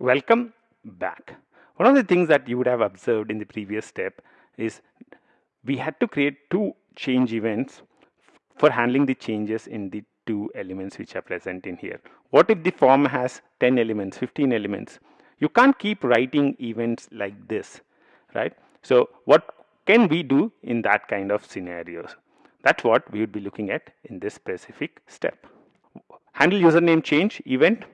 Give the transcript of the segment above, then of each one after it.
Welcome back. One of the things that you would have observed in the previous step is we had to create two change events for handling the changes in the two elements which are present in here. What if the form has 10 elements, 15 elements? You can't keep writing events like this, right? So what can we do in that kind of scenarios? That's what we would be looking at in this specific step. Handle username change event.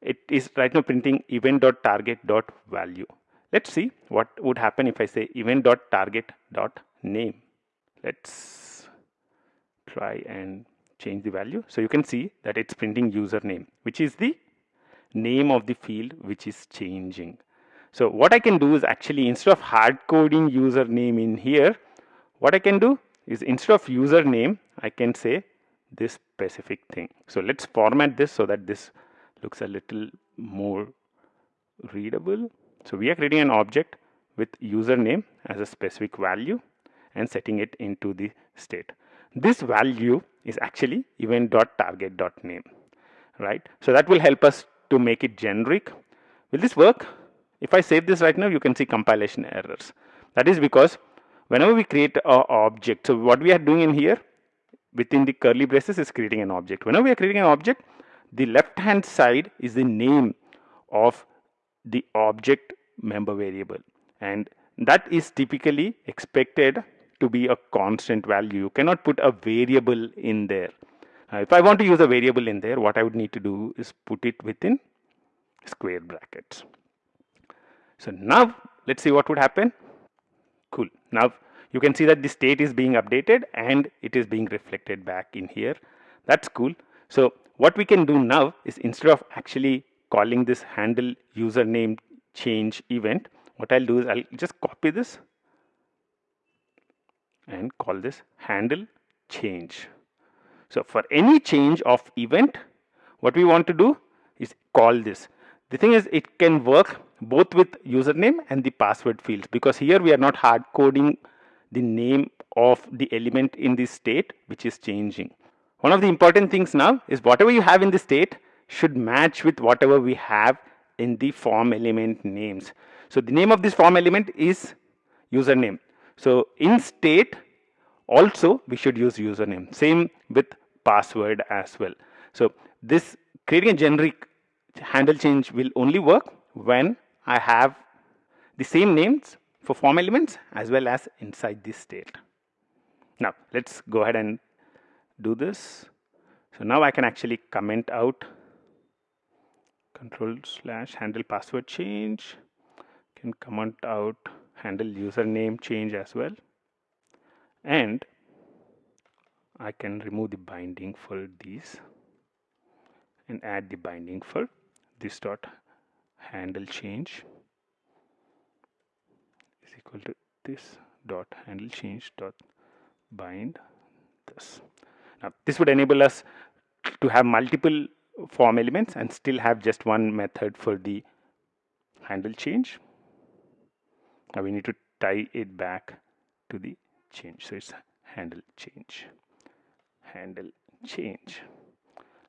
It is right now printing event.target.value. Let's see what would happen if I say event.target.name. Let's try and change the value. So you can see that it's printing username, which is the name of the field which is changing. So what I can do is actually instead of hard coding username in here, what I can do is instead of username, I can say this specific thing. So let's format this so that this looks a little more readable. So we are creating an object with username as a specific value and setting it into the state. This value is actually event.target.name, right? So that will help us to make it generic. Will this work? If I save this right now, you can see compilation errors. That is because whenever we create a object, so what we are doing in here within the curly braces is creating an object. Whenever we are creating an object, the left hand side is the name of the object member variable and that is typically expected to be a constant value. You cannot put a variable in there. Uh, if I want to use a variable in there, what I would need to do is put it within square brackets. So now let's see what would happen. Cool. Now you can see that the state is being updated and it is being reflected back in here. That's cool. So what we can do now is instead of actually calling this handle username change event, what I'll do is I'll just copy this and call this handle change. So for any change of event, what we want to do is call this. The thing is it can work both with username and the password fields because here we are not hard coding the name of the element in this state which is changing. One of the important things now is whatever you have in the state should match with whatever we have in the form element names. So the name of this form element is username. So in state also we should use username. Same with password as well. So this creating a generic handle change will only work when I have the same names for form elements as well as inside this state. Now let's go ahead and do this. So now I can actually comment out. Control slash handle password change. Can comment out handle username change as well. And I can remove the binding for these and add the binding for this dot handle change. Is equal to this dot handle change dot bind this now this would enable us to have multiple form elements and still have just one method for the handle change. Now we need to tie it back to the change. So it's handle change. Handle change.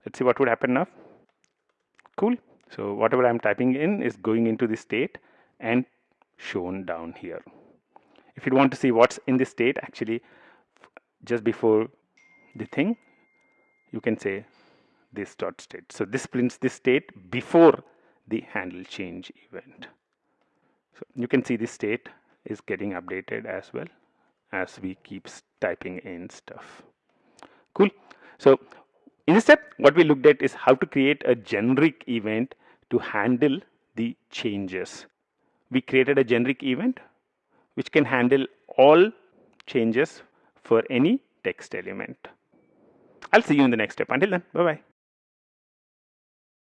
Let's see what would happen now. Cool. So whatever I'm typing in is going into the state and shown down here. If you want to see what's in the state actually just before the thing you can say this dot state. So this prints the state before the handle change event. So you can see the state is getting updated as well as we keep typing in stuff. Cool. So in this step what we looked at is how to create a generic event to handle the changes. We created a generic event which can handle all changes for any text element I'll see you in the next step. Until then, bye bye.